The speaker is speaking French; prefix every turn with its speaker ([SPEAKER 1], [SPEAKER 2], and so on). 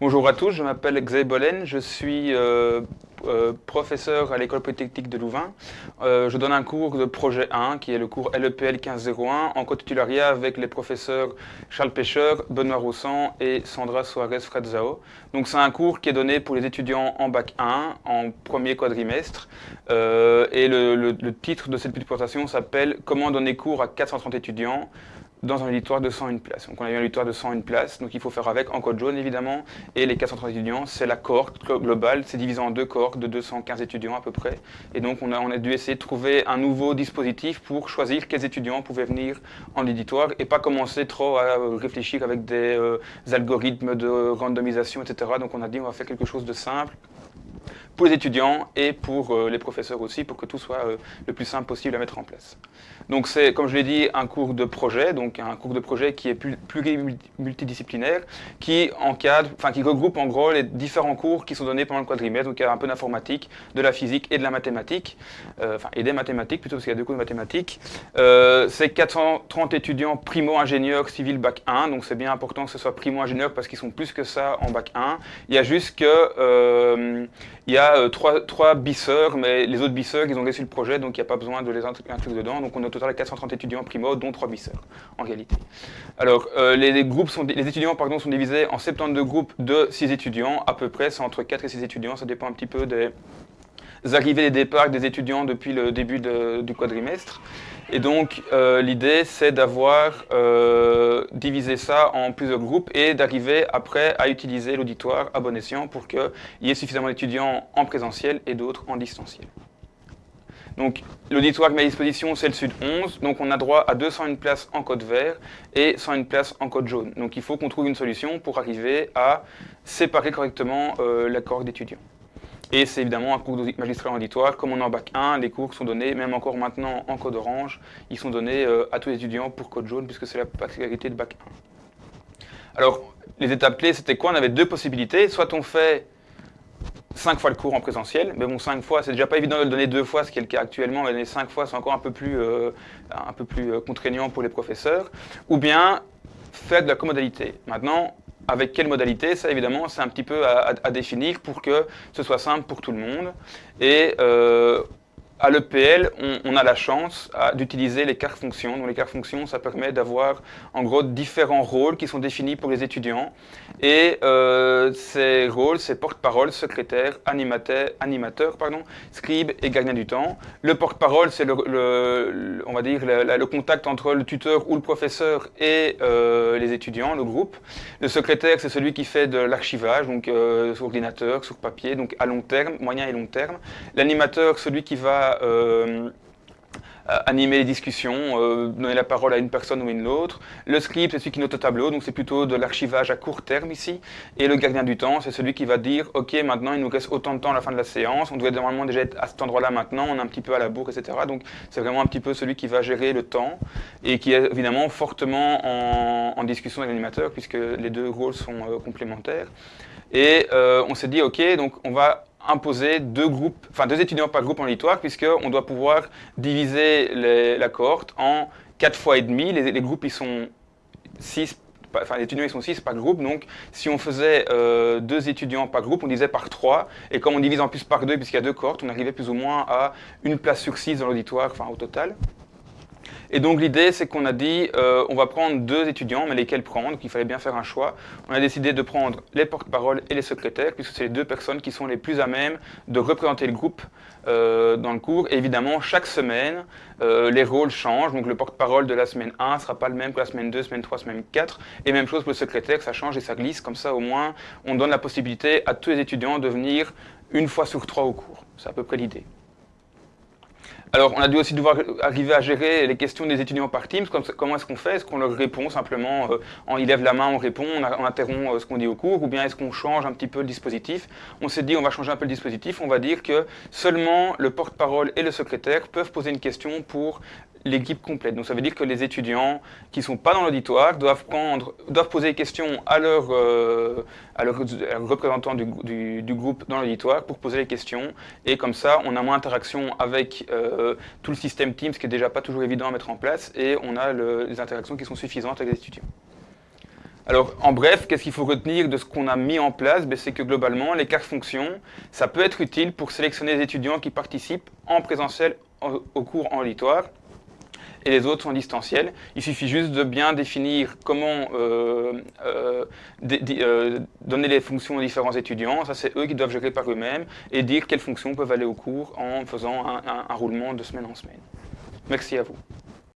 [SPEAKER 1] Bonjour à tous, je m'appelle Xavier Bolen, je suis euh, euh, professeur à l'école polytechnique de Louvain. Euh, je donne un cours de projet 1 qui est le cours LEPL 1501 en co-titulariat avec les professeurs Charles Pêcheur, Benoît Roussan et Sandra Soares Fradzao. Donc c'est un cours qui est donné pour les étudiants en bac 1 en premier quadrimestre et le, le titre de cette petite présentation s'appelle Comment donner cours à 430 étudiants dans un auditoire de 101 places. Donc on a eu un auditoire de 101 places, donc il faut faire avec en code jaune évidemment, et les 430 étudiants, c'est la cohorte globale, c'est divisé en deux cohortes de 215 étudiants à peu près, et donc on a, on a dû essayer de trouver un nouveau dispositif pour choisir quels étudiants pouvaient venir en auditoire, et pas commencer trop à réfléchir avec des euh, algorithmes de randomisation, etc. Donc on a dit on va faire quelque chose de simple, pour les étudiants et pour euh, les professeurs aussi, pour que tout soit euh, le plus simple possible à mettre en place. Donc c'est, comme je l'ai dit, un cours de projet, donc un cours de projet qui est plus, multidisciplinaire, qui encadre, enfin qui regroupe en gros les différents cours qui sont donnés pendant le quadrimestre, donc il y a un peu d'informatique, de la physique et de la mathématique, euh, enfin et des mathématiques plutôt, parce qu'il y a deux cours de mathématiques. c'est 430 étudiants primo-ingénieurs civil bac 1, donc c'est bien important que ce soit primo-ingénieurs parce qu'ils sont plus que ça en bac 1. Il y a juste que il y a euh, trois, trois bisseurs, mais les autres bisseurs, ils ont laissé le projet, donc il n'y a pas besoin de les inclure dedans. Donc on a au total 430 étudiants primo, dont trois bisseurs, en réalité. Alors, euh, les, groupes sont, les étudiants pardon, sont divisés en 72 groupes de 6 étudiants, à peu près, c'est entre 4 et 6 étudiants, ça dépend un petit peu des arrivées et départs des étudiants depuis le début du quadrimestre. Et donc, euh, l'idée, c'est d'avoir euh, divisé ça en plusieurs groupes et d'arriver après à utiliser l'auditoire à bon escient pour qu'il y ait suffisamment d'étudiants en présentiel et d'autres en distanciel. Donc, l'auditoire met à disposition, c'est le Sud 11. Donc, on a droit à 201 places en code vert et 101 places en code jaune. Donc, il faut qu'on trouve une solution pour arriver à séparer correctement euh, la cohorte d'étudiants. Et c'est évidemment un cours magistral auditoire. Comme on est en bac 1, les cours sont donnés, même encore maintenant en code orange, ils sont donnés euh, à tous les étudiants pour code jaune, puisque c'est la particularité de bac 1. Alors, les étapes clés, c'était quoi? On avait deux possibilités. Soit on fait 5 fois le cours en présentiel, mais bon, 5 fois, c'est déjà pas évident de le donner deux fois, ce qui est le cas actuellement, mais donner 5 fois, c'est encore un peu plus, euh, un peu plus euh, contraignant pour les professeurs. Ou bien faire de la commodalité. Maintenant, avec quelle modalité Ça, évidemment, c'est un petit peu à, définir pour que ce soit simple pour tout le monde. Euh, à l'EPL, on, a la chance d'utiliser les cartes fonctions. Donc les cartes fonctions, ça permet d'avoir en gros différents rôles qui sont définis pour les étudiants. Et euh, ces rôles, c'est porte-parole, secrétaire, animateur, animateur pardon, scribe et gardien du temps. Le porte-parole, c'est le, on va dire le, contact entre le tuteur ou le professeur et euh, les étudiants, le groupe. Le secrétaire, c'est celui qui fait de l'archivage, donc euh, sur ordinateur, sur papier, donc à long terme, moyen et long terme. L'animateur, celui qui va euh, animer les discussions, euh, donner la parole à une personne ou une autre. Le script, c'est celui qui note au tableau, donc c'est plutôt de l'archivage à court terme ici. Et le gardien du temps, c'est celui qui va dire, ok, maintenant il nous reste autant de temps à la fin de la séance, on devrait normalement déjà être à cet endroit-là maintenant, on est un petit peu à la bourre, etc. Donc c'est vraiment un petit peu celui qui va gérer le temps et qui est évidemment fortement en, discussion avec l'animateur, puisque les deux rôles sont euh, complémentaires. Et on s'est dit, ok, donc on va imposer deux groupes, enfin deux étudiants par groupe en auditoire, puisqu'on doit pouvoir diviser la cohorte en quatre fois et demi. Les, groupes, ils sont six, enfin les étudiants, ils sont six par groupe, donc si on faisait euh, deux étudiants par groupe, on disait par trois, et comme on divise en plus par deux, puisqu'il y a deux cohortes, on arrivait plus ou moins à une place sur six dans l'auditoire, enfin au total. Et donc l'idée, c'est qu'on a dit, euh, on va prendre deux étudiants, mais lesquels prendre, qu'il fallait bien faire un choix. On a décidé de prendre les porte-paroles et les secrétaires, puisque c'est les deux personnes qui sont les plus à même de représenter le groupe euh, dans le cours. Et évidemment, chaque semaine, euh, les rôles changent. Donc le porte-parole de la semaine 1 ne sera pas le même que la semaine 2, semaine 3, semaine 4. Et même chose pour le secrétaire, ça change et ça glisse. Comme ça, au moins, on donne la possibilité à tous les étudiants de venir une fois sur trois au cours. C'est à peu près l'idée. Alors, on a dû aussi devoir arriver à gérer les questions des étudiants par Teams. Comment est-ce qu'on fait? Est-ce qu'on leur répond simplement, euh, en, ils lèvent la main, on répond, on, interrompt euh, ce qu'on dit au cours, ou bien est-ce qu'on change un petit peu le dispositif? On s'est dit, on va changer un peu le dispositif, on va dire que seulement le porte-parole et le secrétaire peuvent poser une question pour l'équipe complète. Donc ça veut dire que les étudiants qui ne sont pas dans l'auditoire doivent, poser des questions à leur, euh, représentant du, groupe dans l'auditoire pour poser les questions. Et comme ça, on a moins d'interaction avec euh, tout le système Teams, qui est déjà pas toujours évident à mettre en place, et on a les interactions qui sont suffisantes avec les étudiants. Alors, en bref, qu'est-ce qu'il faut retenir de ce qu'on a mis en place? Ben, C'est que globalement, les cartes fonctions, ça peut être utile pour sélectionner les étudiants qui participent en présentiel au, cours en auditoire et les autres sont distanciels. Il suffit juste de bien définir comment euh, euh, euh, donner les fonctions aux différents étudiants. Ça, c'est eux qui doivent gérer par eux-mêmes et dire quelles fonctions peuvent aller au cours en faisant un roulement de semaine en semaine. Merci à vous.